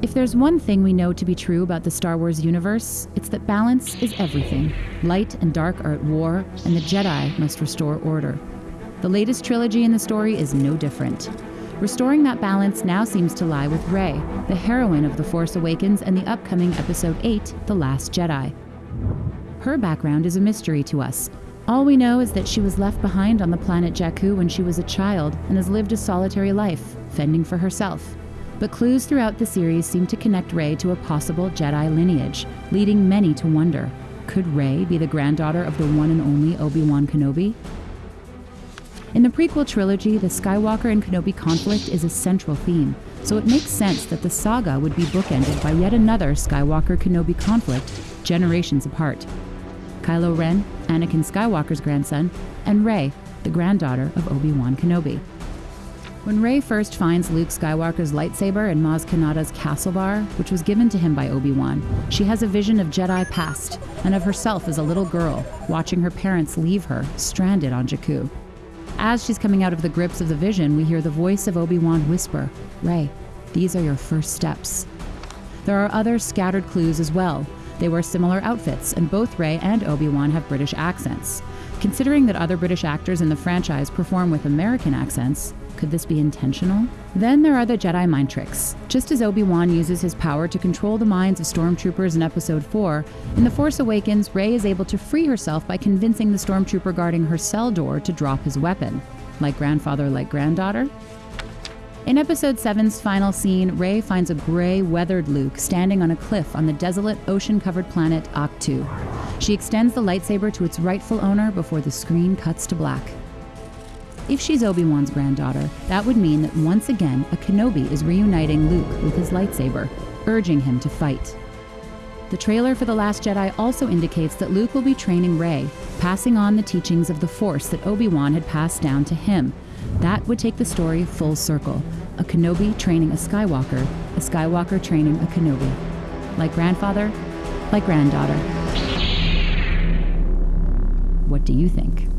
If there's one thing we know to be true about the Star Wars universe, it's that balance is everything. Light and dark are at war, and the Jedi must restore order. The latest trilogy in the story is no different. Restoring that balance now seems to lie with Rey, the heroine of The Force Awakens and the upcoming Episode 8, The Last Jedi. Her background is a mystery to us. All we know is that she was left behind on the planet Jakku when she was a child and has lived a solitary life, fending for herself. But clues throughout the series seem to connect Rey to a possible Jedi lineage, leading many to wonder could Rey be the granddaughter of the one and only Obi Wan Kenobi? In the prequel trilogy, the Skywalker and Kenobi conflict is a central theme, so it makes sense that the saga would be bookended by yet another Skywalker Kenobi conflict, generations apart. Kylo Ren, Anakin Skywalker's grandson, and Rey, the granddaughter of Obi Wan Kenobi. When Rey first finds Luke Skywalker's lightsaber in Maz Kanata's castle bar, which was given to him by Obi Wan, she has a vision of Jedi past and of herself as a little girl, watching her parents leave her, stranded on Jakku. As she's coming out of the grips of the vision, we hear the voice of Obi Wan whisper, Rey, these are your first steps. There are other scattered clues as well. They wear similar outfits, and both Rey and Obi Wan have British accents. Considering that other British actors in the franchise perform with American accents, could this be intentional? Then there are the Jedi mind tricks. Just as Obi Wan uses his power to control the minds of stormtroopers in Episode 4, in The Force Awakens, Rey is able to free herself by convincing the stormtrooper guarding her cell door to drop his weapon. Like grandfather, like granddaughter? In Episode 7's final scene, Rey finds a gray, weathered Luke standing on a cliff on the desolate, ocean covered planet Ahch-To. She extends the lightsaber to its rightful owner before the screen cuts to black. If she's Obi Wan's granddaughter, that would mean that once again a Kenobi is reuniting Luke with his lightsaber, urging him to fight. The trailer for The Last Jedi also indicates that Luke will be training Rey, passing on the teachings of the Force that Obi Wan had passed down to him. That would take the story full circle a Kenobi training a Skywalker, a Skywalker training a Kenobi. Like grandfather, like granddaughter. What do you think?